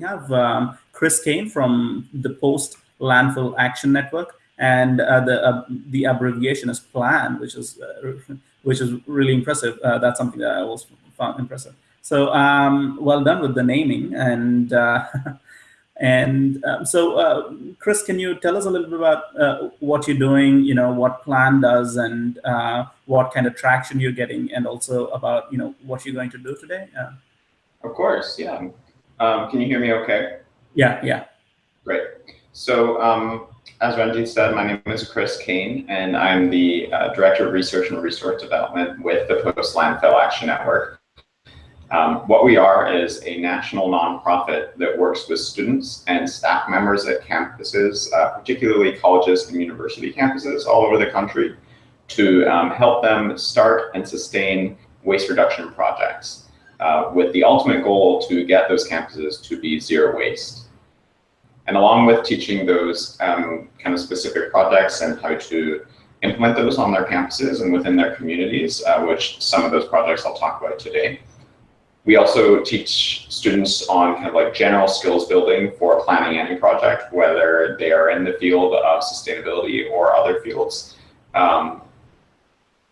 we have um, Chris Kane from the Post Landfill Action Network, and uh, the uh, the abbreviation is PLAN, which is uh, which is really impressive. Uh, that's something that I also found impressive. So um, well done with the naming and. Uh, and um, so, uh, Chris, can you tell us a little bit about uh, what you're doing, you know, what Plan does and uh, what kind of traction you're getting and also about, you know, what you're going to do today? Of course, yeah. Um, can you hear me okay? Yeah, yeah. Great. So um, as Ranjit said, my name is Chris Kane, and I'm the uh, Director of Research and Resource Development with the Post Landfill Action Network. Um, what we are is a national nonprofit that works with students and staff members at campuses, uh, particularly colleges and university campuses all over the country, to um, help them start and sustain waste reduction projects uh, with the ultimate goal to get those campuses to be zero waste. And along with teaching those um, kind of specific projects and how to implement those on their campuses and within their communities, uh, which some of those projects I'll talk about today, we also teach students on kind of like general skills building for planning any project, whether they are in the field of sustainability or other fields. Um,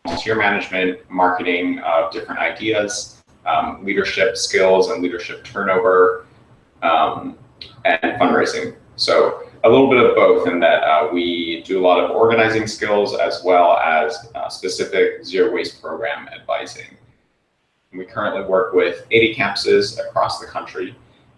volunteer management, marketing of different ideas, um, leadership skills and leadership turnover, um, and fundraising. So a little bit of both in that uh, we do a lot of organizing skills as well as uh, specific zero waste program advising. We currently work with 80 campuses across the country,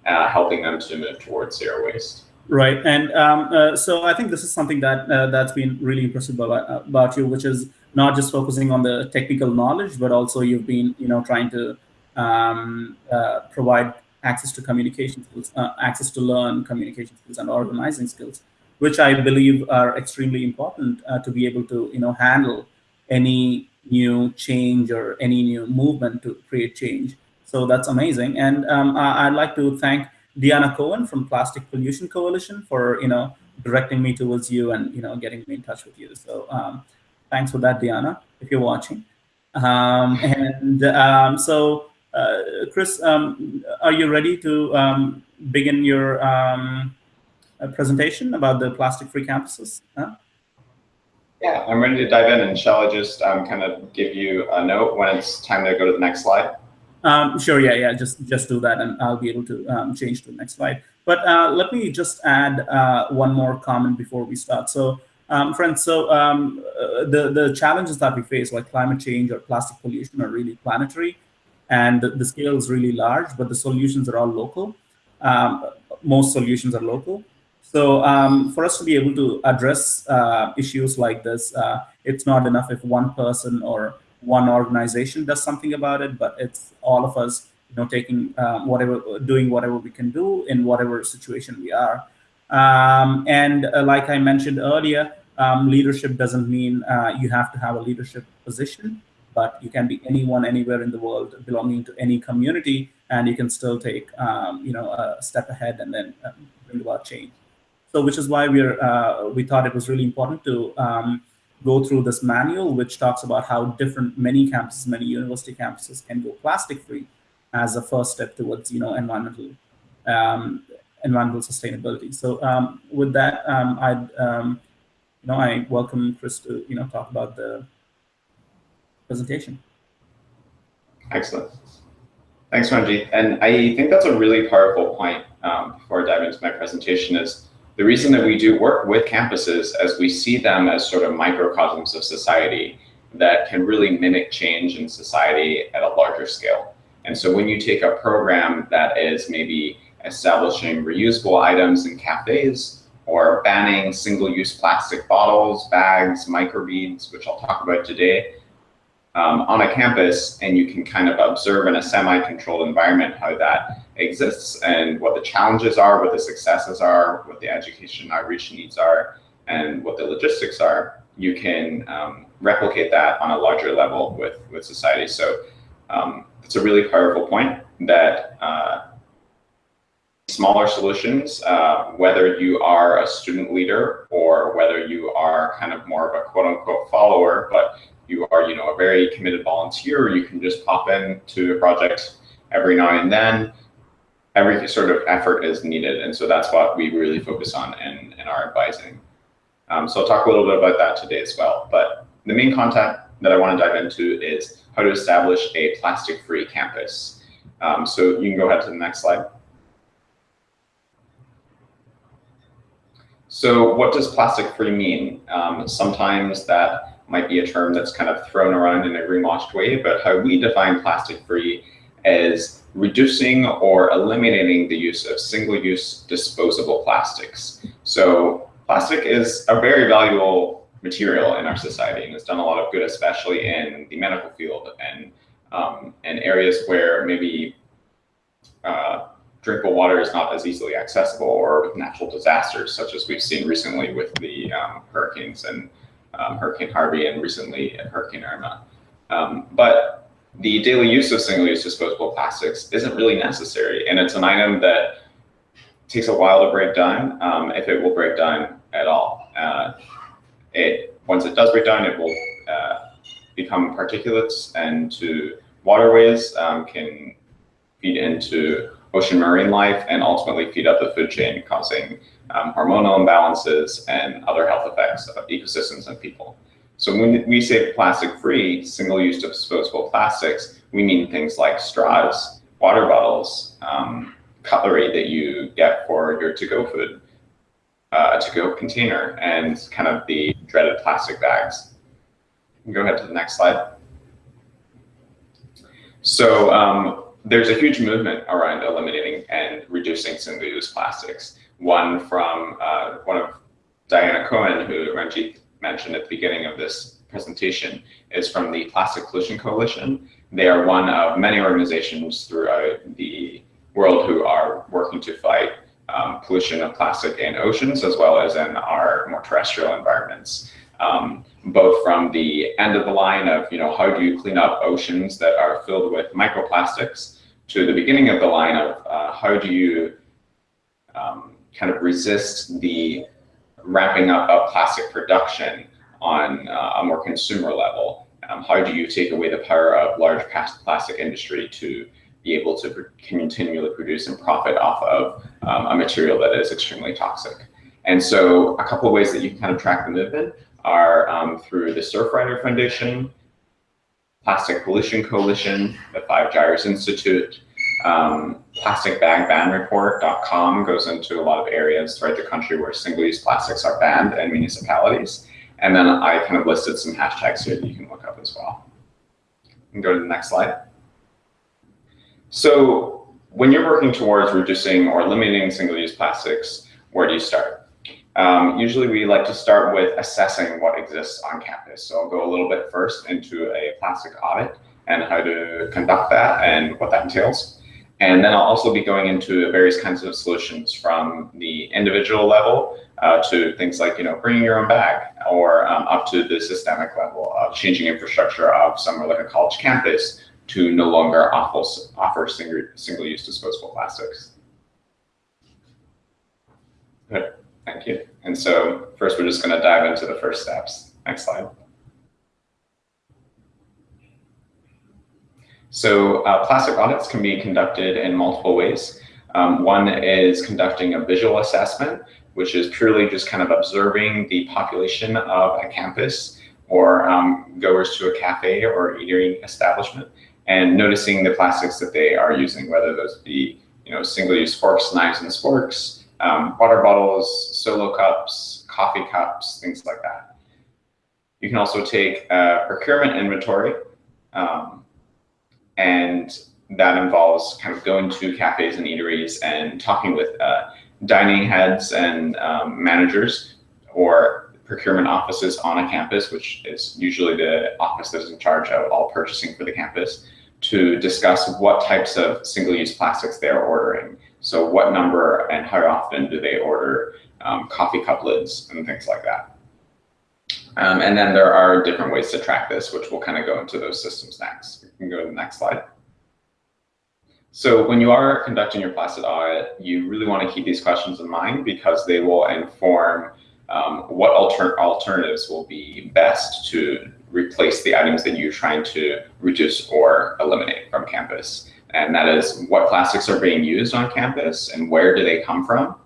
uh, helping them to move towards zero waste. Right, and um, uh, so I think this is something that uh, that's been really impressive about, about, you, which is not just focusing on the technical knowledge, but also you've been, you know, trying to um, uh, provide access to communication skills, uh, access to learn communication skills and organizing skills, which I believe are extremely important uh, to be able to, you know, handle any new change or any new movement to create change. So that's amazing. And um, I'd like to thank Diana Cohen from Plastic Pollution Coalition for, you know, directing me towards you and, you know, getting me in touch with you. So um, thanks for that, Diana, if you're watching. Um, and um, so, uh, Chris, um, are you ready to um, begin your uh, presentation about the plastic-free campuses? Huh? Yeah, I'm ready to dive in. And shall I just um, kind of give you a note when it's time to go to the next slide? Um, sure, yeah, yeah, just, just do that and I'll be able to um, change to the next slide. But uh, let me just add uh, one more comment before we start. So um, friends, so um, uh, the, the challenges that we face like climate change or plastic pollution are really planetary and the, the scale is really large, but the solutions are all local. Um, most solutions are local. So um, for us to be able to address uh, issues like this, uh, it's not enough if one person or one organization does something about it, but it's all of us, you know, taking um, whatever, doing whatever we can do in whatever situation we are. Um, and uh, like I mentioned earlier, um, leadership doesn't mean uh, you have to have a leadership position, but you can be anyone, anywhere in the world, belonging to any community, and you can still take, um, you know, a step ahead and then uh, bring about change. So which is why we're uh, we thought it was really important to um, go through this manual, which talks about how different many campuses, many university campuses can go plastic free as a first step towards you know environmental um, environmental sustainability. So um, with that, um, I'd um, you know I welcome Chris to you know talk about the presentation. Excellent. Thanks, Ranjit. And I think that's a really powerful point um, before I dive into my presentation is the reason that we do work with campuses as we see them as sort of microcosms of society that can really mimic change in society at a larger scale. And so when you take a program that is maybe establishing reusable items in cafes or banning single-use plastic bottles, bags, microbeads, which I'll talk about today, um, on a campus and you can kind of observe in a semi-controlled environment how that exists and what the challenges are, what the successes are, what the education outreach needs are, and what the logistics are, you can um, replicate that on a larger level with, with society. So um, it's a really powerful point that uh, smaller solutions, uh, whether you are a student leader or whether you are kind of more of a quote unquote follower, but you are, you know, a very committed volunteer, you can just pop in to a project every now and then. every sort of effort is needed. And so that's what we really focus on in, in our advising. Um, so I'll talk a little bit about that today as well. But the main content that I want to dive into is how to establish a plastic-free campus. Um, so you can go ahead to the next slide. So what does plastic-free mean? Um, sometimes that might be a term that's kind of thrown around in a greenwashed way, but how we define plastic-free is reducing or eliminating the use of single-use disposable plastics. So plastic is a very valuable material in our society and has done a lot of good, especially in the medical field and um, and areas where maybe uh, drinkable water is not as easily accessible or with natural disasters, such as we've seen recently with the um, hurricanes and um, Hurricane Harvey and recently Hurricane Irma. Um, but the daily use of single-use disposable plastics isn't really necessary, and it's an item that takes a while to break down, um, if it will break down at all. Uh, it once it does break down, it will uh, become particulates and to waterways, um, can feed into ocean marine life, and ultimately feed up the food chain, causing um, hormonal imbalances and other health effects of ecosystems and people. So when we say plastic-free, single-use disposable plastics, we mean things like straws, water bottles, um, cutlery that you get for your to-go food, uh, to-go container, and kind of the dreaded plastic bags. Go ahead to the next slide. So um, there's a huge movement around eliminating and reducing single-use plastics. One from uh, one of Diana Cohen, who Ranjit mentioned at the beginning of this presentation is from the Plastic Pollution Coalition. They are one of many organizations throughout the world who are working to fight um, pollution of plastic in oceans as well as in our more terrestrial environments. Um, both from the end of the line of, you know, how do you clean up oceans that are filled with microplastics to the beginning of the line of uh, how do you um, kind of resist the wrapping up of plastic production on uh, a more consumer level? Um, how do you take away the power of large plastic industry to be able to continually produce and profit off of um, a material that is extremely toxic? And so a couple of ways that you can kind of track the movement are um, through the Surfrider Foundation, Plastic Pollution Coalition, the Five Gyres Institute, um, plasticbagbanreport.com goes into a lot of areas throughout the country where single-use plastics are banned in municipalities. And then I kind of listed some hashtags here that you can look up as well. And go to the next slide. So when you're working towards reducing or eliminating single-use plastics, where do you start? Um, usually we like to start with assessing what exists on campus. So I'll go a little bit first into a plastic audit and how to conduct that and what that entails. And then I'll also be going into various kinds of solutions from the individual level uh, to things like, you know, bringing your own bag or um, up to the systemic level of changing infrastructure of somewhere like a college campus to no longer offer, offer single-use disposable plastics. Good, thank you. And so first we're just gonna dive into the first steps. Next slide. So uh, plastic audits can be conducted in multiple ways. Um, one is conducting a visual assessment, which is purely just kind of observing the population of a campus or um, goers to a cafe or eating establishment and noticing the plastics that they are using, whether those be you know single-use forks, knives, and sporks, um, water bottles, solo cups, coffee cups, things like that. You can also take a procurement inventory, um, and that involves kind of going to cafes and eateries and talking with uh, dining heads and um, managers or procurement offices on a campus, which is usually the office that is in charge of all purchasing for the campus, to discuss what types of single-use plastics they're ordering. So what number and how often do they order um, coffee cup lids and things like that. Um, and then there are different ways to track this, which we'll kind of go into those systems next. You can go to the next slide. So when you are conducting your plastic audit, you really want to keep these questions in mind because they will inform um, what alter alternatives will be best to replace the items that you're trying to reduce or eliminate from campus. and that is what plastics are being used on campus and where do they come from?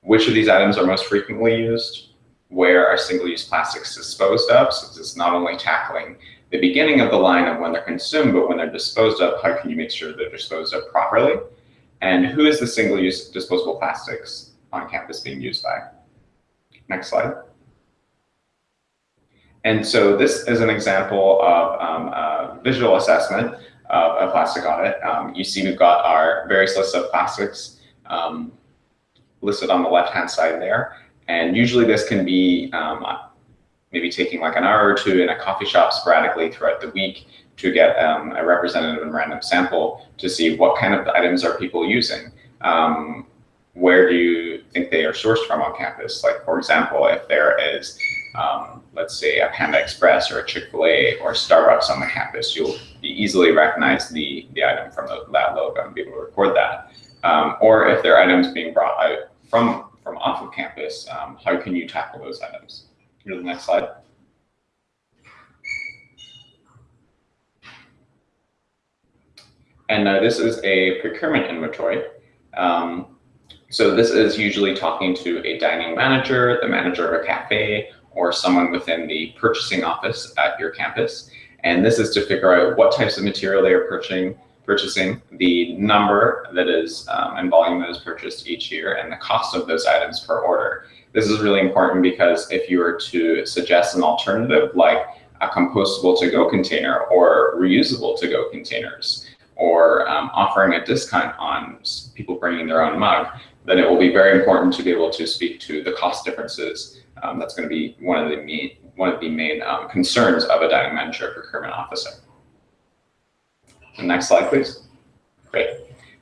Which of these items are most frequently used? Where are single-use plastics disposed of? So this is not only tackling the beginning of the line of when they're consumed, but when they're disposed of, how can you make sure they're disposed of properly? And who is the single-use disposable plastics on campus being used by? Next slide. And so this is an example of um, a visual assessment of a plastic audit. Um, you see we've got our various lists of plastics um, listed on the left-hand side there. And usually this can be um, maybe taking like an hour or two in a coffee shop sporadically throughout the week to get um, a representative and random sample to see what kind of items are people using. Um, where do you think they are sourced from on campus? Like, for example, if there is, um, let's say, a Panda Express or a Chick-fil-A or Starbucks on the campus, you'll easily recognize the, the item from the, that logo and be able to record that. Um, or if there are items being brought out from, from off of campus, um, how can you tackle those items? Go to the next slide. And uh, this is a procurement inventory. Um, so this is usually talking to a dining manager, the manager of a cafe, or someone within the purchasing office at your campus. And this is to figure out what types of material they are purchasing, purchasing the number that is um, and volume that is purchased each year, and the cost of those items per order. This is really important because if you were to suggest an alternative like a compostable to-go container or reusable to-go containers, or um, offering a discount on people bringing their own mug, then it will be very important to be able to speak to the cost differences. Um, that's going to be one of the main, one of the main um, concerns of a dining manager procurement officer. Next slide, please. Great.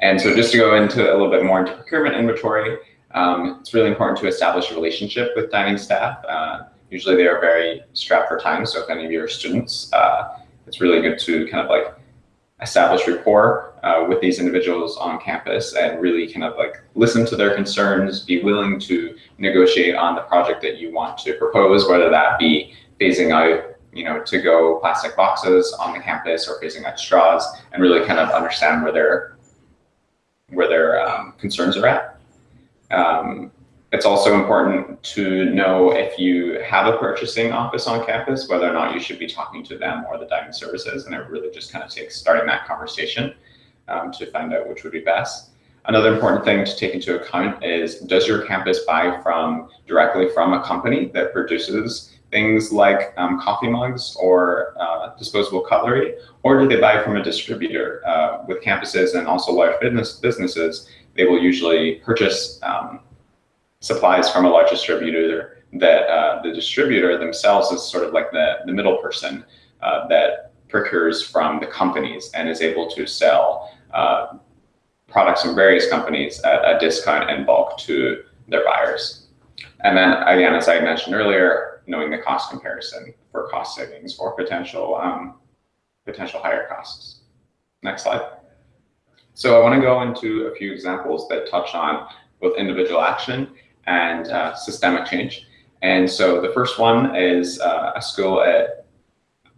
And so just to go into a little bit more into procurement inventory, um, it's really important to establish a relationship with dining staff. Uh, usually they are very strapped for time. So if any of your students, uh, it's really good to kind of like establish rapport uh, with these individuals on campus and really kind of like listen to their concerns, be willing to negotiate on the project that you want to propose, whether that be phasing out you know, to go plastic boxes on the campus or phasing out straws and really kind of understand where their where their um, concerns are at. Um, it's also important to know if you have a purchasing office on campus, whether or not you should be talking to them or the dining services. And it really just kind of takes starting that conversation um, to find out which would be best. Another important thing to take into account is, does your campus buy from directly from a company that produces things like um, coffee mugs or uh, disposable cutlery, or do they buy from a distributor? Uh, with campuses and also large business businesses, they will usually purchase um, supplies from a large distributor that uh, the distributor themselves is sort of like the, the middle person uh, that procures from the companies and is able to sell uh, products from various companies at a discount and bulk to their buyers. And then again, as I mentioned earlier, knowing the cost comparison for cost savings or potential um, potential higher costs. Next slide. So I want to go into a few examples that touch on both individual action and uh, systemic change. And so the first one is uh, a school at,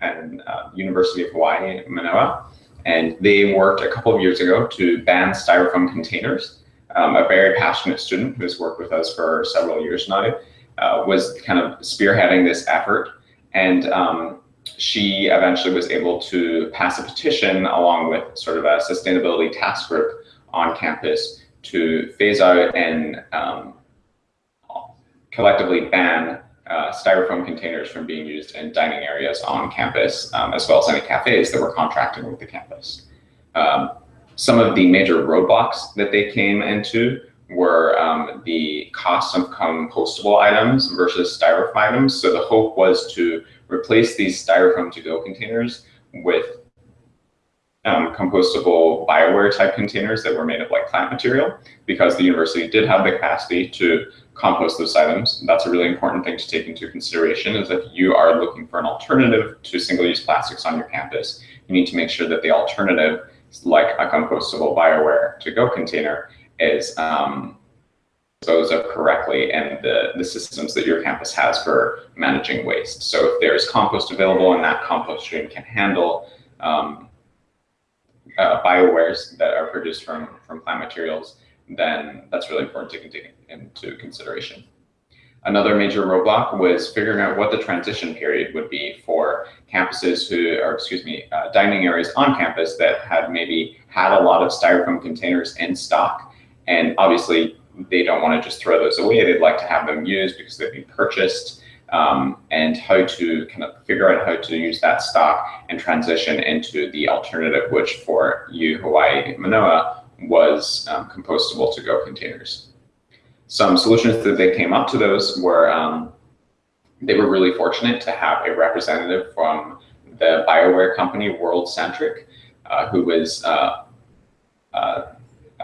at uh, University of Hawaii, Manoa, and they worked a couple of years ago to ban styrofoam containers. Um, a very passionate student who's worked with us for several years now uh, was kind of spearheading this effort. And um, she eventually was able to pass a petition along with sort of a sustainability task group on campus to phase out and um, collectively ban uh, styrofoam containers from being used in dining areas on campus, um, as well as any cafes that were contracting with the campus. Um, some of the major roadblocks that they came into were um, the cost of compostable items versus styrofoam items. So the hope was to replace these styrofoam to-go containers with um, compostable Bioware type containers that were made of like plant material because the university did have the capacity to compost those items. That's a really important thing to take into consideration is if you are looking for an alternative to single-use plastics on your campus, you need to make sure that the alternative, like a compostable Bioware to-go container, is um, disposed of correctly and the, the systems that your campus has for managing waste. So if there's compost available and that compost stream can handle um, uh, biowares that are produced from, from plant materials, then that's really important to take into consideration. Another major roadblock was figuring out what the transition period would be for campuses who, or excuse me, uh, dining areas on campus that had maybe had a lot of styrofoam containers in stock. And obviously they don't want to just throw those away. They'd like to have them used because they've been purchased um, and how to kind of figure out how to use that stock and transition into the alternative, which for you, Hawaii Manoa was um, compostable to-go containers some solutions that they came up to those were um, they were really fortunate to have a representative from the Bioware company, World Centric, uh, who was, uh, uh,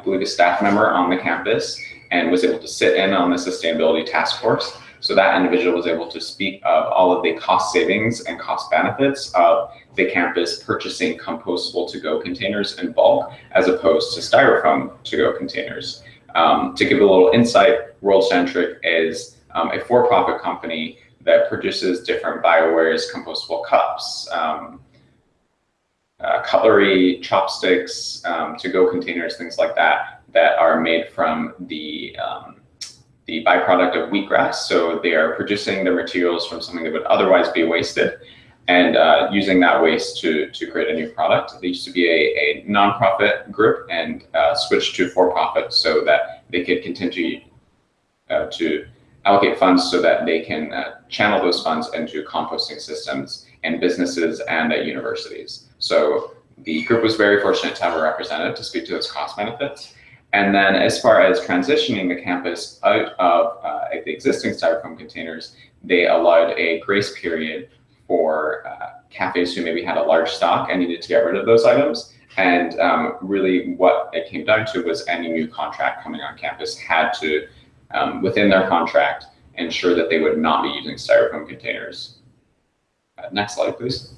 I believe, a staff member on the campus and was able to sit in on the sustainability task force. So that individual was able to speak of all of the cost savings and cost benefits of the campus purchasing compostable to-go containers in bulk as opposed to styrofoam to-go containers. Um, to give a little insight, WorldCentric is um, a for-profit company that produces different biowares, compostable cups, um, uh, cutlery, chopsticks, um, to-go containers, things like that, that are made from the um, the byproduct of wheatgrass. So they are producing their materials from something that would otherwise be wasted and uh, using that waste to, to create a new product. They used to be a, a nonprofit group and uh, switched to for-profit so that they could continue uh, to allocate funds so that they can uh, channel those funds into composting systems and businesses and at universities. So the group was very fortunate to have a representative to speak to those cost benefits. And then as far as transitioning the campus out of uh, the existing styrofoam containers, they allowed a grace period for uh, cafes who maybe had a large stock and needed to get rid of those items. And um, really what it came down to was any new contract coming on campus had to, um, within their contract, ensure that they would not be using styrofoam containers. Uh, next slide, please.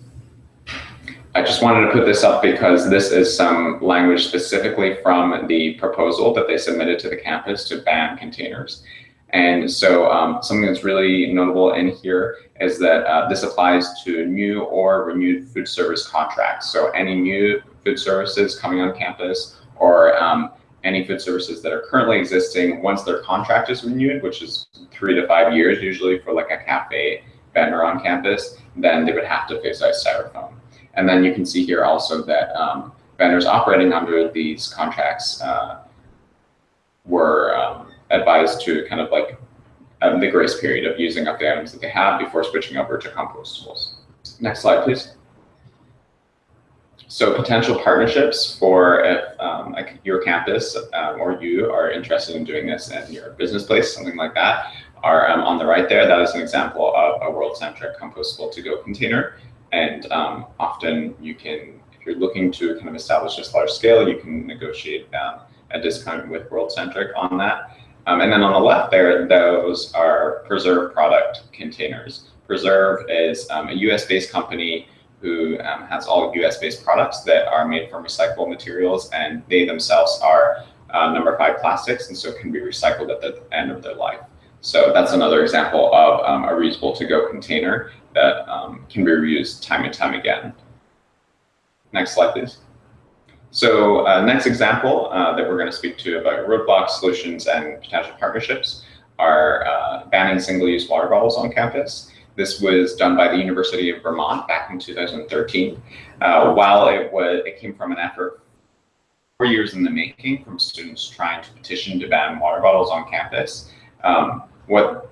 I just wanted to put this up because this is some language specifically from the proposal that they submitted to the campus to ban containers. And so um, something that's really notable in here is that uh, this applies to new or renewed food service contracts. So any new food services coming on campus or um, any food services that are currently existing once their contract is renewed, which is three to five years usually for like a cafe vendor on campus, then they would have to phase out styrofoam. And then you can see here also that um, vendors operating under these contracts uh, were um, advised to kind of like um, the grace period of using up the items that they have before switching over to compostables. Next slide, please. So potential partnerships for if um, like your campus um, or you are interested in doing this in your business place, something like that, are um, on the right there. That is an example of a world-centric compostable to-go container. And um, often you can, if you're looking to kind of establish this large scale, you can negotiate um, a discount with world-centric on that. Um, and then on the left there, those are Preserve product containers. Preserve is a US-based company who um, has all US-based products that are made from recyclable materials, and they themselves are uh, number five plastics, and so can be recycled at the end of their life. So that's another example of um, a reusable to-go container that um, can be reused time and time again. Next slide, please. So uh, next example uh, that we're going to speak to about roadblock solutions and potential partnerships are uh, banning single-use water bottles on campus. This was done by the University of Vermont back in 2013. Uh, while it was, it came from an effort four years in the making from students trying to petition to ban water bottles on campus. Um, what,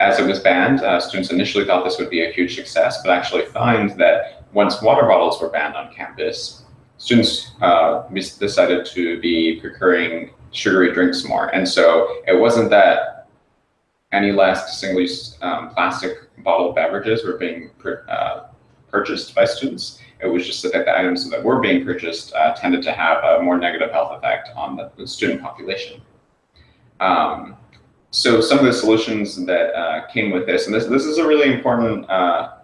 as it was banned, uh, students initially thought this would be a huge success, but actually find that once water bottles were banned on campus, students uh, decided to be procuring sugary drinks more. And so it wasn't that any less single-use um, plastic bottled beverages were being uh, purchased by students. It was just that the items that were being purchased uh, tended to have a more negative health effect on the, student population. Um, so some of the solutions that uh, came with this, and this, this is a really important uh,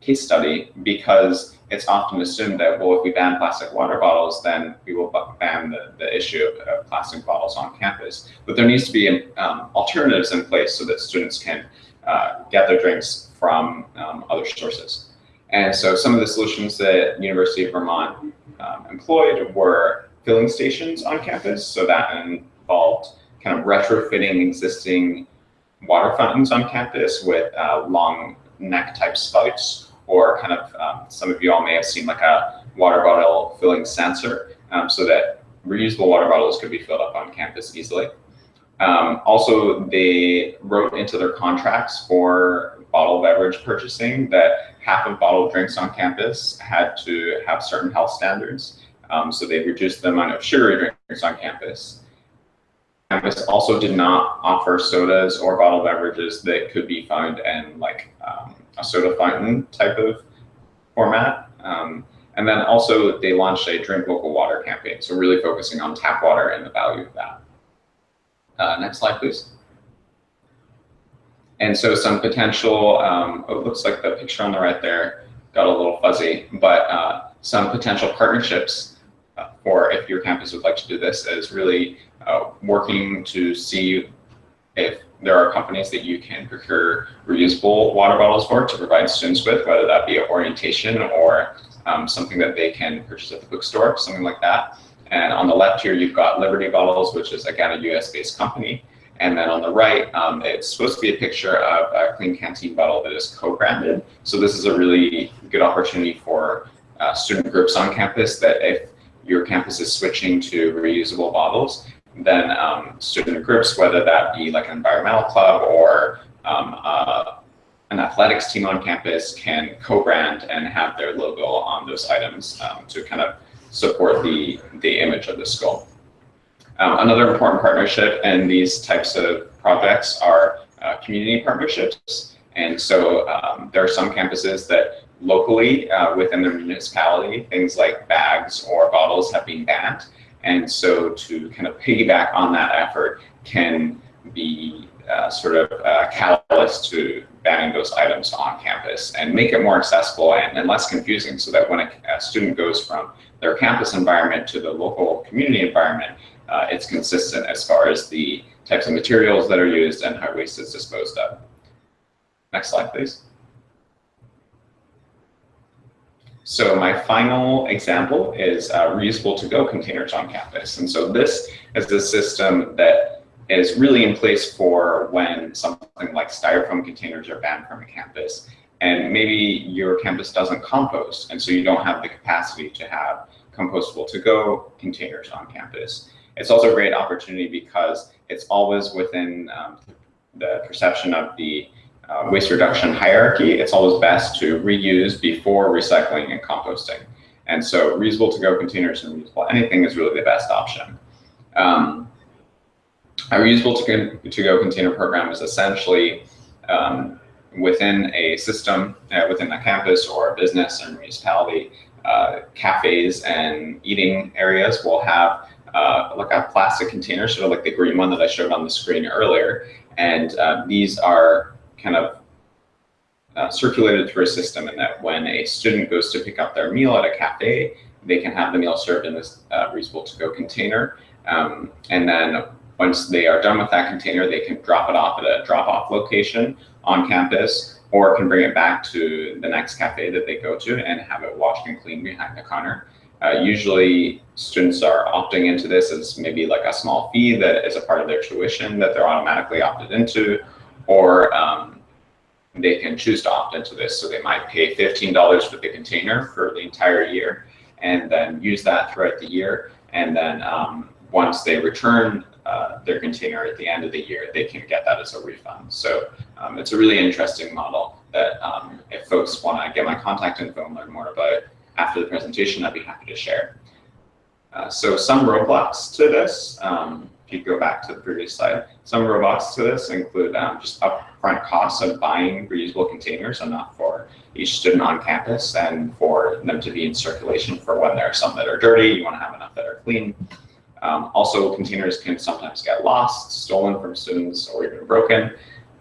case study because it's often assumed that, well, if we ban plastic water bottles, then we will ban the, the issue of, of plastic bottles on campus. But there needs to be um, alternatives in place so that students can uh, get their drinks from um, other sources. And so some of the solutions that University of Vermont um, employed were filling stations on campus. So that involved kind of retrofitting existing water fountains on campus with uh, long neck type spouts, or kind of um, some of you all may have seen like a water bottle filling sensor um, so that reusable water bottles could be filled up on campus easily. Um, also, they wrote into their contracts for bottled beverage purchasing that half of bottled drinks on campus had to have certain health standards. Um, so they reduced the amount of sugary drinks on campus. Campus also did not offer sodas or bottled beverages that could be found in like um, a soda fountain type of format. Um, and then also they launched a drink local water campaign. So really focusing on tap water and the value of that. Uh, next slide, please. And so some potential, um, oh, it looks like the picture on the right there got a little fuzzy, but uh, some potential partnerships uh, for if your campus would like to do this is really uh, working to see if there are companies that you can procure reusable water bottles for to provide students with, whether that be orientation or um, something that they can purchase at the bookstore, something like that. And on the left here, you've got Liberty Bottles, which is again a US-based company. And then on the right, um, it's supposed to be a picture of a Klean Kanteen bottle that is co-branded. So this is a really good opportunity for uh, student groups on campus that if your campus is switching to reusable bottles, then um, student groups, whether that be like an environmental club or um, uh, an athletics team on campus can co-brand and have their logo on those items um, to kind of support the, the image of the school. Um, another important partnership in these types of projects are uh, community partnerships. And so um, there are some campuses that locally uh, within their municipality, things like bags or bottles have been banned. And so to kind of piggyback on that effort can be uh, sort of uh, catalyst to banning those items on campus and make it more accessible and, and less confusing so that when a, a, student goes from their campus environment to the local community environment, uh, it's consistent as far as the types of materials that are used and how waste is disposed of. Next slide, please. So my final example is uh, reusable to-go containers on campus. And so this is a system that is really in place for when something like styrofoam containers are banned from a campus and maybe your campus doesn't compost and so you don't have the capacity to have compostable to go containers on campus. It's also a great opportunity because it's always within um, the perception of the uh, waste reduction hierarchy. It's always best to reuse before recycling and composting. And so reusable to go containers and reusable anything is really the best option. Um, a reusable to-go container program is essentially um, within a system, uh, within a campus or a business or municipality, uh, cafes and eating areas will have uh, like a plastic container, sort of like the green one that I showed on the screen earlier. And uh, these are kind of uh, circulated through a system and that when a student goes to pick up their meal at a cafe, they can have the meal served in this uh, reusable to-go container. Um, and then once they are done with that container, they can drop it off at a drop-off location on campus or can bring it back to the next cafe that they go to and have it washed and cleaned behind the counter. Uh, usually students are opting into this as maybe like a small fee that is a part of their tuition that they're automatically opted into, or um, they can choose to opt into this. So they might pay $15 for the container for the entire year and then use that throughout the year. And then um, once they return uh, their container at the end of the year, they can get that as a refund. So um, it's a really interesting model that um, if folks want to get my contact info and learn more about it after the presentation, I'd be happy to share. Uh, so some roadblocks to this, um, if you go back to the previous slide, some roadblocks to this include um, just upfront costs of buying reusable containers enough for each student on campus and for them to be in circulation for when there are some that are dirty, you want to have enough that are clean. Um, also, containers can sometimes get lost, stolen from students, or even broken.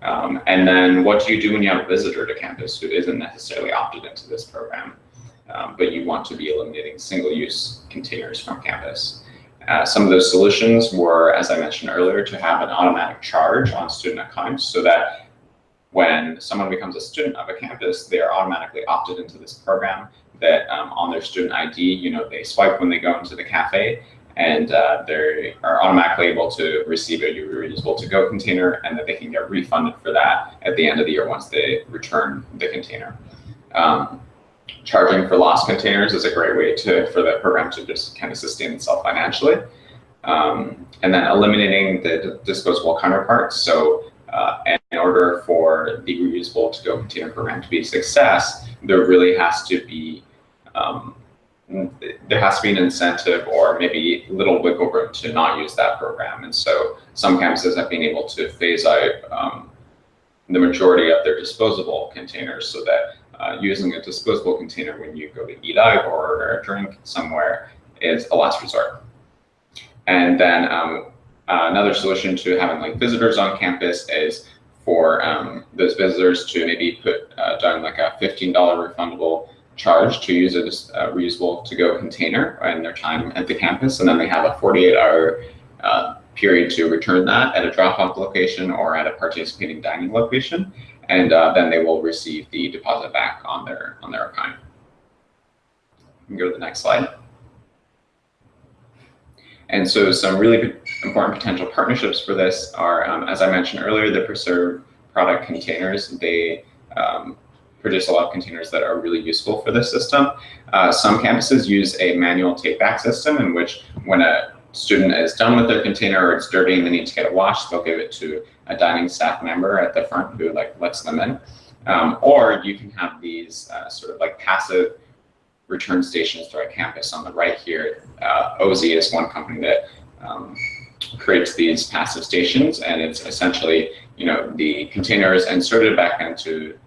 Um, and then what do you do when you have a visitor to campus who isn't necessarily opted into this program, um, but you want to be eliminating single-use containers from campus? Uh, some of those solutions were, as I mentioned earlier, to have an automatic charge on student accounts so that when someone becomes a student of a campus, they are automatically opted into this program that um, on their student ID, you know, they swipe when they go into the cafe and uh, they are automatically able to receive a reusable to-go container and that they can get refunded for that at the end of the year once they return the container. Um, charging for lost containers is a great way to for the program to just kind of sustain itself financially. Um, and then eliminating the disposable counterparts. So uh, in order for the reusable to-go container program to be a success, there really has to be um, there has to be an incentive or maybe little wiggle room to not use that program. And so some campuses have been able to phase out um, the majority of their disposable containers so that uh, using a disposable container when you go to eat out or a drink somewhere is a last resort. And then um, uh, another solution to having like visitors on campus is for um, those visitors to maybe put uh, down like a $15 refundable charge to use a reusable to-go container in their time at the campus, and then they have a 48-hour uh, period to return that at a drop-off location or at a participating dining location, and uh, then they will receive the deposit back on their on their account. Can go to the next slide. And so some really important potential partnerships for this are, um, as I mentioned earlier, the Preserve product containers. They um, produce a lot of containers that are really useful for this system. Uh, some campuses use a manual take-back system in which when a student is done with their container or it's dirty and they need to get it washed, they'll give it to a dining staff member at the front who like lets them in. Um, or you can have these uh, sort of like passive return stations throughout campus. On the right here, uh, OZZI is one company that um, creates these passive stations, and it's essentially you know the container is inserted back into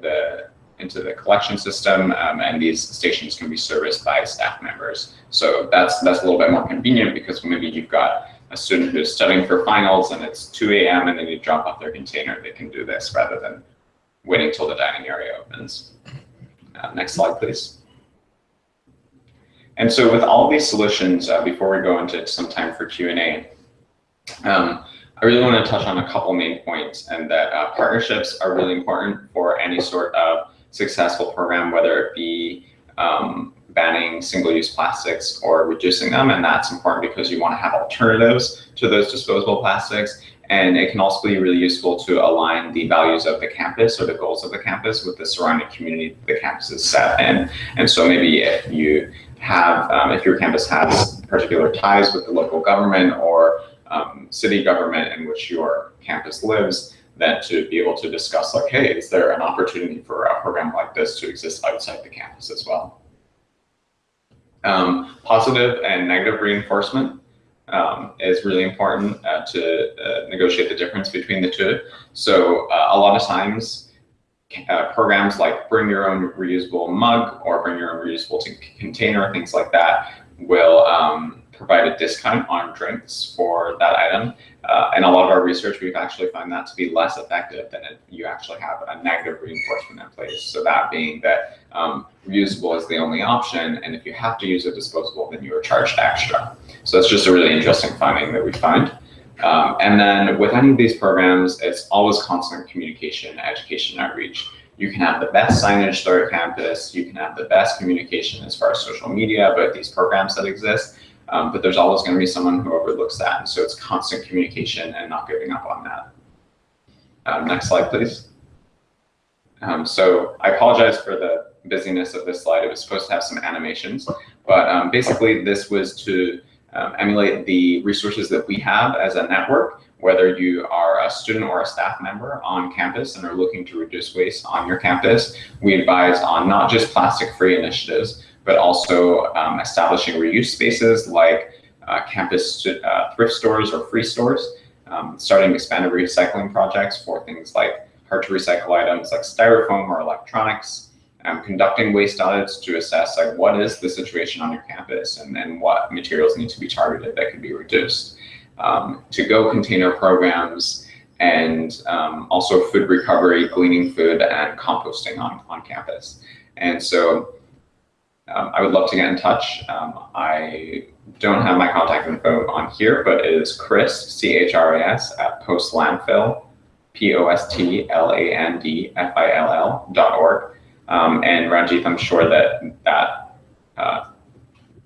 the into the collection system, um, and these stations can be serviced by staff members. So that's that's a little bit more convenient because maybe you've got a student who's studying for finals and it's 2 a.m. and they to drop off their container. They can do this rather than waiting till the dining area opens. Uh, next slide, please. And so with all these solutions, uh, before we go into some time for Q&A, um, I really want to touch on a couple main points and that uh, partnerships are really important for any sort of successful program, whether it be um, banning single-use plastics or reducing them. And that's important because you want to have alternatives to those disposable plastics. And it can also be really useful to align the values of the campus or the goals of the campus with the surrounding community the campus is set in. And so maybe if you have, um, if your campus has particular ties with the local government or city government in which your campus lives, then to be able to discuss like, hey, is there an opportunity for a program like this to exist outside the campus as well? Um, positive and negative reinforcement um, is really important uh, to uh, negotiate the difference between the two. So uh, a lot of times, uh, programs like bring your own reusable mug or bring your own reusable container, things like that, will um, provide a discount on drinks for that item. Uh, and a lot of our research, we've actually found that to be less effective than if you actually have a negative reinforcement in place. So that being that um, reusable is the only option, and if you have to use a disposable, then you are charged extra. So it's just a really interesting finding that we find. Um, and then with any of these programs, it's always constant communication, education, outreach. You can have the best signage throughout campus. You can have the best communication as far as social media about these programs that exist. Um, but there's always going to be someone who overlooks that. And so it's constant communication and not giving up on that. Um, next slide, please. Um, so I apologize for the busyness of this slide. It was supposed to have some animations, but um, basically this was to um, emulate the resources that we have as a network, whether you are a student or a staff member on campus and are looking to reduce waste on your campus. We advise on not just plastic-free initiatives, but also um, establishing reuse spaces like uh, campus uh, thrift stores or free stores, um, starting expanded recycling projects for things like hard to recycle items like styrofoam or electronics, um, conducting waste audits to assess like what is the situation on your campus and then what materials need to be targeted that could be reduced. Um, to-go container programs and um, also food recovery, gleaning food and composting on, on campus. And so um, I would love to get in touch. Um, I don't have my contact info on here, but it is Chris, C-H-R-I-S, at postlandfill, P-O-S-T-L-A-N-D-F-I-L-L dot org. Um, and Ranjit, I'm sure that that uh,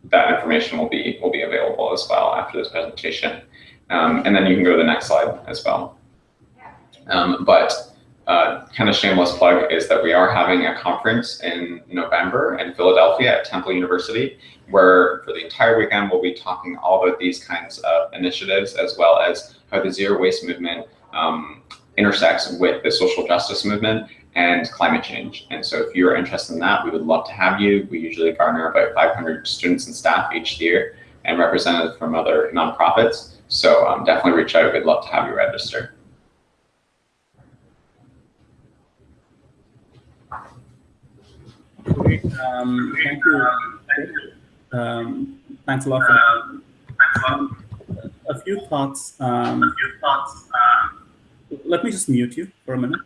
that information will be will be available as well after this presentation. Um, and then you can go to the next slide as well. Um, but uh, kind of shameless plug is that we are having a conference in November in Philadelphia at Temple University, where for the entire weekend we'll be talking all about these kinds of initiatives as well as how the zero waste movement um, intersects with the social justice movement and climate change. And so if you're interested in that, we would love to have you. We usually garner about 500 students and staff each year and representatives from other nonprofits. So um, definitely reach out. We'd love to have you register. Great. Um, thank you. Um, thanks a lot for that. A few thoughts. Um, a few thoughts. let me just mute you for a minute.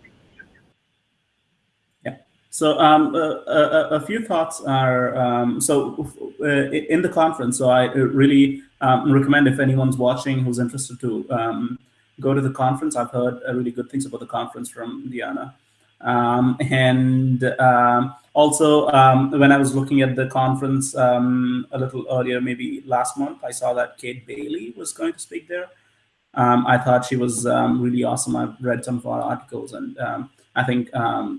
Yeah. So um, a, a, a, few thoughts are um, so uh, in the conference. So I really um, recommend if anyone's watching who's interested to um, go to the conference. I've heard uh, really good things about the conference from Diana. Um, and um, also, um, when I was looking at the conference um, a little earlier, maybe last month, I saw that Kate Bailey was going to speak there. Um, I thought she was um, really awesome. I've read some of her articles, and I think,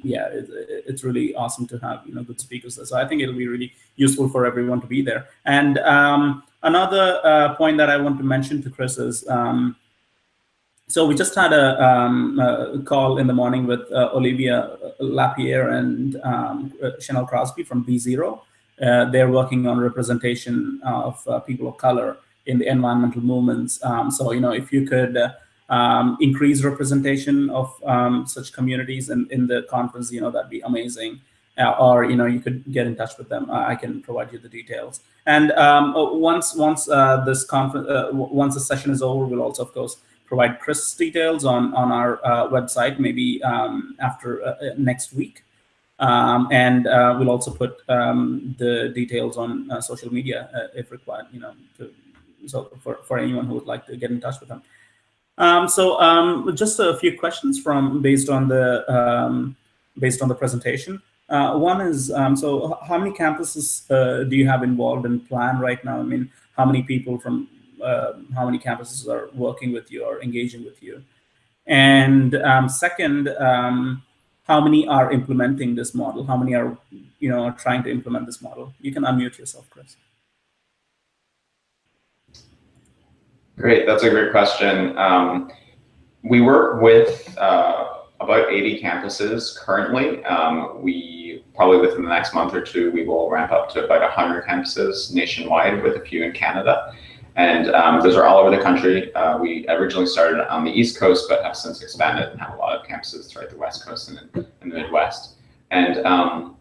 yeah, it, it's really awesome to have you know good speakers there. So I think it'll be really useful for everyone to be there. And another uh, point that I want to mention to Chris is. So we just had a, um, a, call in the morning with uh, Olivia Lapierre and um, Chanel Crosby from B0. Uh, they're working on representation of uh, people of color in the environmental movements. Um, so, you know, if you could uh, um, increase representation of um, such communities in, in the conference, you know, that'd be amazing. Uh, or, you know, you could get in touch with them. I can provide you the details. And um, once once uh, this conference, once the session is over, we'll also, of course, provide Chris details on, on our uh, website, maybe um, after uh, uh, next week. Um, and uh, we'll also put um, the details on uh, social media uh, if required, you know, to, so for, for anyone who would like to get in touch with them. Um, so um, just a few questions from based on the um, based on the presentation. one is, so how many campuses do you have involved in plan right now? I mean, how many people from uh, how many campuses are working with you or engaging with you. And um, second, um, how many are implementing this model? How many are, you know, trying to implement this model? You can unmute yourself, Chris. Great, that's a great question. Um, we work with uh, about 80 campuses currently. Um, we probably within the next month or two, we will ramp up to about 100 campuses nationwide with a few in Canada. And um, those are all over the country. Uh, we originally started on the East Coast, but have since expanded and have a lot of campuses throughout the West Coast and in, the Midwest. And um,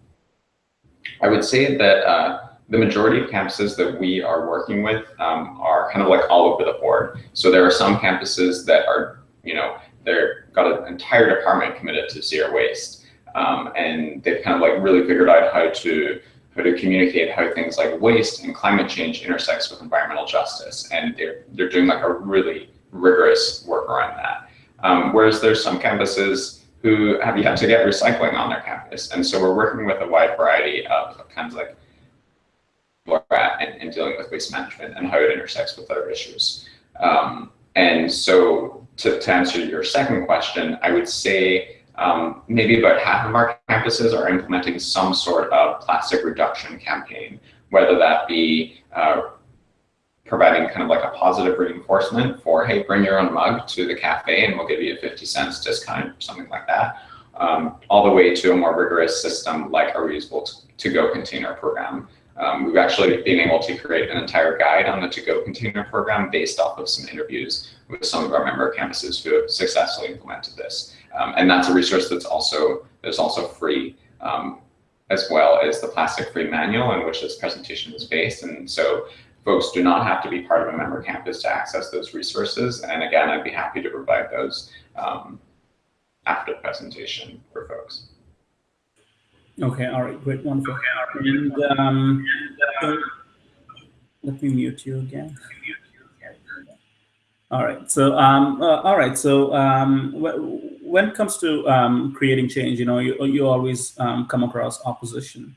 I would say that uh, the majority of campuses that we are working with um, are kind of like all over the board. So there are some campuses that are, you know, they've got an entire department committed to zero waste. Um, and they've kind of like really figured out how to how to communicate how things like waste and climate change intersects with environmental justice. And they're, they're doing like a really rigorous work around that. Um, whereas there's some campuses who have yet to get recycling on their campus. And so we're working with a wide variety of, kinds of like where at and, in, dealing with waste management and how it intersects with other issues. Um, and so to, to answer your second question, I would say um, maybe about half of our campuses are implementing some sort of plastic reduction campaign, whether that be uh, providing kind of like a positive reinforcement for, hey, bring your own mug to the cafe and we'll give you a 50 cents discount, or something like that, um, all the way to a more rigorous system like a reusable to-go container program. Um, we've actually been able to create an entire guide on the to-go container program based off of some interviews with some of our member campuses who have successfully implemented this. Um, and that's a resource that's also that's also free, um, as well as the plastic-free manual in which this presentation is based. And so folks do not have to be part of a member campus to access those resources. And again, I'd be happy to provide those um, after the presentation for folks. Okay, all right, great, wonderful. And um, let me mute you again. All right, so um, uh, all right, so um, when it comes to um, creating change, you know, you, you always um, come across opposition.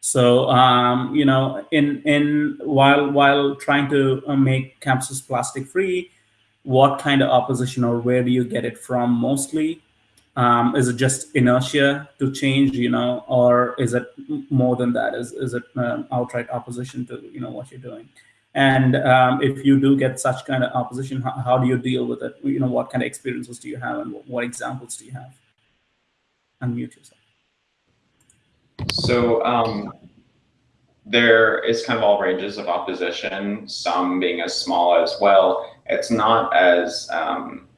So, um, you know, in, in while, while trying to uh, make campuses plastic free, what kind of opposition or where do you get it from mostly? Um, is it just inertia to change, you know, or is it more than that? Is, is it um, outright opposition to, you know, what you're doing? And um, if you do get such kind of opposition, how, how, do you deal with it? You know, what kind of experiences do you have and what, what examples do you have? Unmute yourself. So um, there is kind of all ranges of opposition, some being as small as, well, it's not as, um,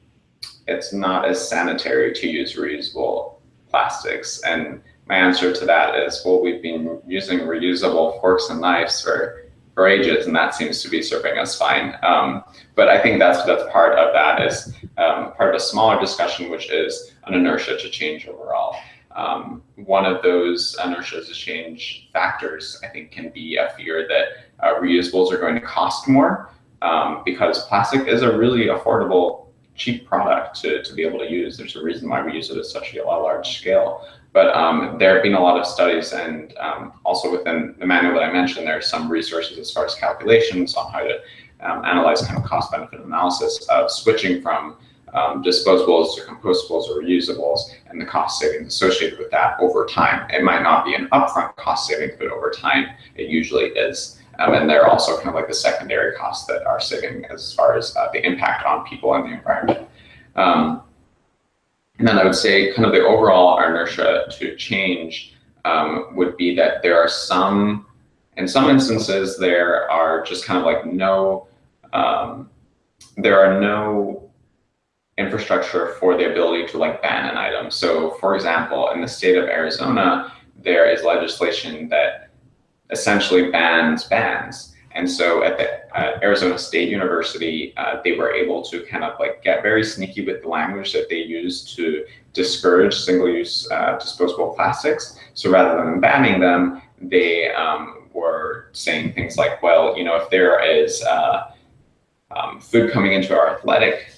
it's not as sanitary to use reusable plastics. And my answer to that is, well, we've been using reusable forks and knives for, for ages, and that seems to be serving us fine. Um, but I think that's that's part of that is um, part of a smaller discussion, which is an inertia to change overall. Um, one of those inertia to change factors, I think, can be a fear that uh, reusables are going to cost more um, because plastic is a really affordable, cheap product to, to be able to use. There's a reason why we use it at such a large scale. But um, there have been a lot of studies and um, also within the manual that I mentioned, there are some resources as far as calculations on how to um, analyze kind of cost benefit analysis of switching from um, disposables to compostables or reusables and the cost savings associated with that over time. It might not be an upfront cost savings, but over time it usually is. Um, and they're also kind of like the secondary costs that are saving as far as uh, the impact on people and the environment. Um, and then I would say kind of the overall inertia to change um, would be that there are some, in some instances, there are just kind of like no, um, there are no infrastructure for the ability to like ban an item. So for example, in the state of Arizona, there is legislation that essentially bans bans. And so at the uh, Arizona State University, uh, they were able to kind of like get very sneaky with the language that they use to discourage single-use uh, disposable plastics. So rather than banning them, they um, were saying things like, well, you know, if there is uh, um, food coming into our athletic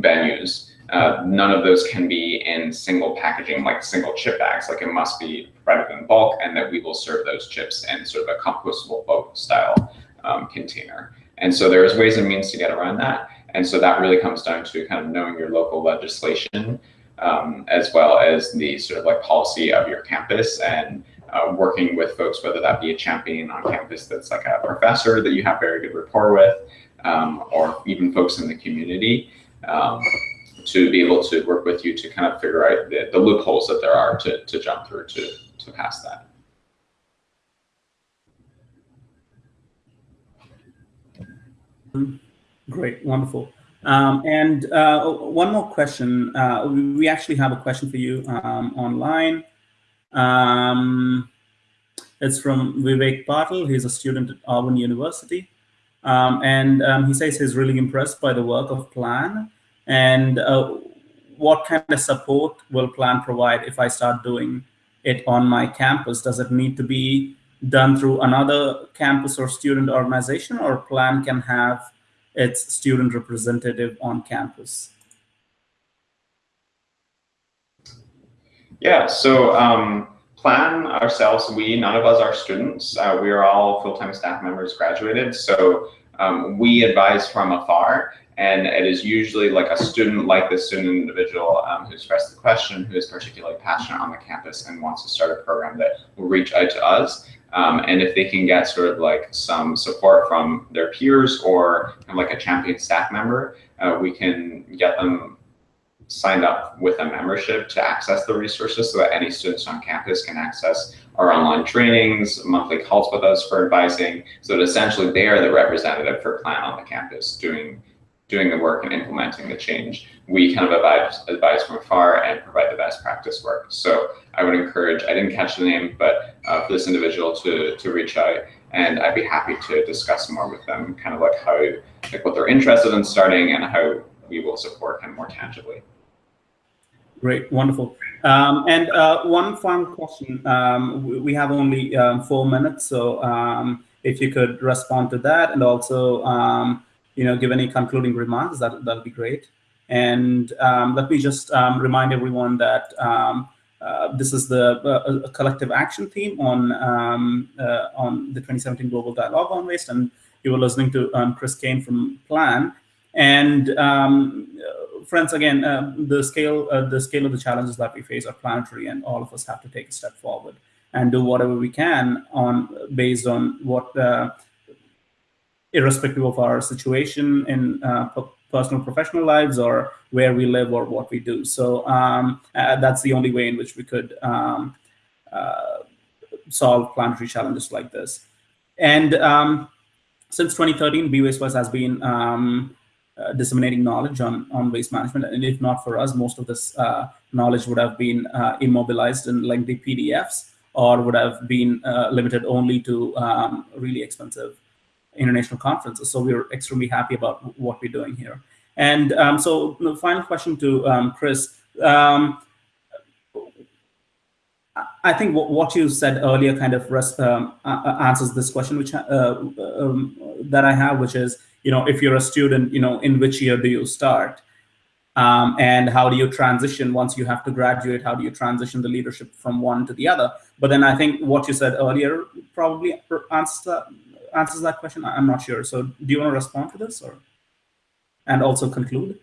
venues, uh, none of those can be in single packaging, like single chip bags. Like it must be provided in bulk, and that we will serve those chips in sort of a compostable bulk style um, container. And so there's ways and means to get around that. And so that really comes down to kind of knowing your local legislation, um, as well as the sort of like policy of your campus and uh, working with folks, whether that be a champion on campus that's like a professor that you have very good rapport with, um, or even folks in the community um, to be able to work with you to kind of figure out the, the loopholes that there are to, to jump through to, to pass that. Great, wonderful. Um, and uh, one more question. Uh, we actually have a question for you um, online. Um, it's from Vivek Patel. He's a student at Auburn University. Um, and um, he says he's really impressed by the work of Plan and uh, what kind of support will Plan provide if I start doing it on my campus? Does it need to be done through another campus or student organization or Plan can have its student representative on campus? Yeah, so um, plan ourselves, we, none of us are students. Uh, we are all full-time staff members graduated. So um, we advise from afar and it is usually like a student like this student individual um, who's expressed the question, who is particularly passionate on the campus and wants to start a program that will reach out to us. Um, and if they can get sort of like some support from their peers or kind of like a champion staff member, uh, we can get them signed up with a membership to access the resources so that any students on campus can access our online trainings, monthly calls with us for advising, so that essentially they are the representative for Plan on the campus doing doing the work and implementing the change. We kind of advise, advise from afar and provide the best practice work. So I would encourage, I didn't catch the name, but uh, for this individual to, to reach out and I'd be happy to discuss more with them, kind of like how, like what they're interested in starting and how we will support kind of more tangibly. Great, wonderful. Um, and uh, one final question. Um, we have only um, four minutes, so um, if you could respond to that, and also, um, you know, give any concluding remarks, that that'd be great. And um, let me just um, remind everyone that um, uh, this is the uh, collective action theme on um, uh, on the 2017 Global Dialogue on Waste, and you were listening to um, Chris Kane from Plan. And um, friends, again, uh, the scale uh, the scale of the challenges that we face are planetary, and all of us have to take a step forward and do whatever we can on based on what, uh, irrespective of our situation in uh, personal professional lives or where we live or what we do. So um, uh, that's the only way in which we could um, uh, solve planetary challenges like this. And um, since 2013, Be Waste has been um, uh, disseminating knowledge on, on waste management. And if not for us, most of this uh, knowledge would have been uh, immobilized in lengthy PDFs or would have been uh, limited only to um, really expensive international conferences. So we're extremely happy about what we're doing here. And um, so the final question to um, Chris. Um, I think what you said earlier kind of rest, um, answers this question, which uh, um, that I have, which is, you know, if you're a student, you know, in which year do you start? Um, and how do you transition once you have to graduate? How do you transition the leadership from one to the other? But then I think what you said earlier probably answers that, answers that question. I'm not sure. So do you want to respond to this or and also conclude?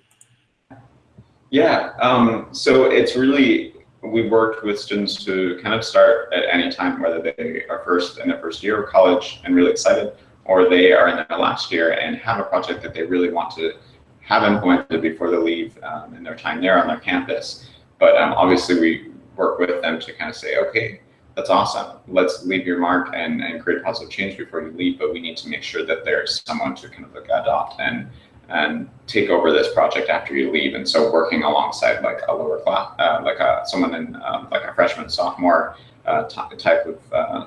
Yeah. Um, so it's really we worked with students to kind of start at any time, whether they are first in their first year of college and really excited, or they are in their last year and have a project that they really want to have implemented before they leave um, in their time there on their campus. But um, obviously we work with them to kind of say, okay, that's awesome. Let's leave your mark and, and create positive change before you leave, but we need to make sure that there's someone to kind of like adopt and and take over this project after you leave. And so working alongside like a lower class, uh, like a, someone in um, like a freshman, sophomore uh, type of uh,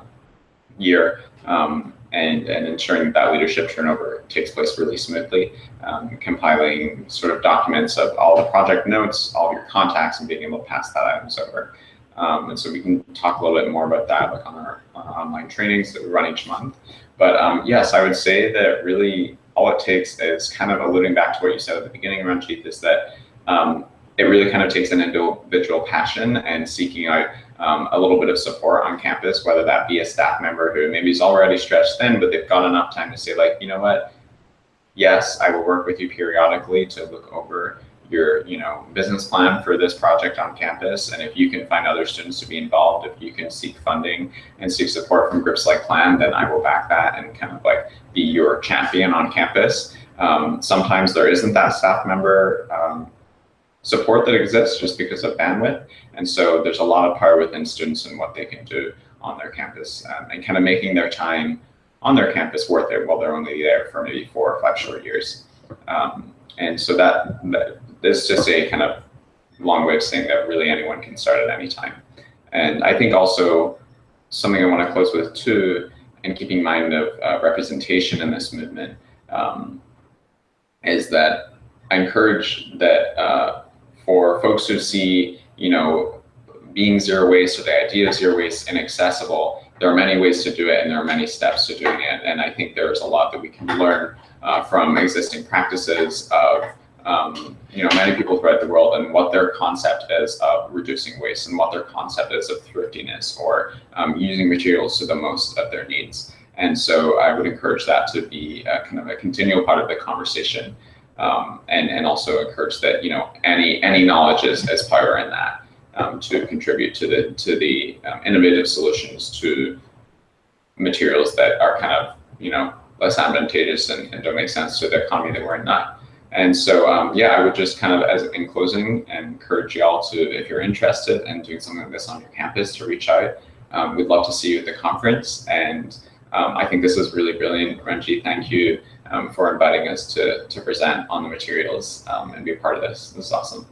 year um, and, and ensuring that, leadership turnover takes place really smoothly, um, compiling sort of documents of all the project notes, all your contacts, and being able to pass that items over. Um, and so we can talk a little bit more about that like on our, on our online trainings that we run each month. But um, yes, I would say that really all it takes is kind of alluding back to what you said at the beginning, Ranjit, is that um, it really kind of takes an individual passion and seeking out um, a little bit of support on campus, whether that be a staff member who maybe is already stretched thin, but they've got enough time to say like, you know what, yes, I will work with you periodically to look over your you know business plan for this project on campus and if you can find other students to be involved if you can seek funding and seek support from groups like plan then i will back that and kind of like be your champion on campus um, sometimes there isn't that staff member um, support that exists just because of bandwidth. And so there's a lot of power within students and what they can do on their campus um, and kind of making their time on their campus worth it while they're only there for maybe four or five short years. Um, and so that, that is just a kind of long way of saying that really anyone can start at any time. And I think also something I want to close with too, and keeping in mind of uh, representation in this movement, um, is that I encourage that uh, for folks who see, you know, being zero waste or the idea of zero waste inaccessible, there are many ways to do it and there are many steps to doing it. And I think there's a lot that we can learn uh, from existing practices of um, you know, many people throughout the world and what their concept is of reducing waste and what their concept is of thriftiness or um, using materials to the most of their needs. And so I would encourage that to be kind of a continual part of the conversation um, and, and also encourage that, you know, any, any knowledge is, is power in that um, to contribute to the, to the um, innovative solutions to materials that are kind of, you know, less advantageous and, and don't make sense to the economy that we're in now. And so, um, yeah, I would just kind of, as in closing, encourage y'all to, if you're interested in doing something like this on your campus, to reach out. Um, we'd love to see you at the conference. And um, I think this was really brilliant. Renji, thank you um, for inviting us to, to present on the materials um, and be a part of this. This is awesome.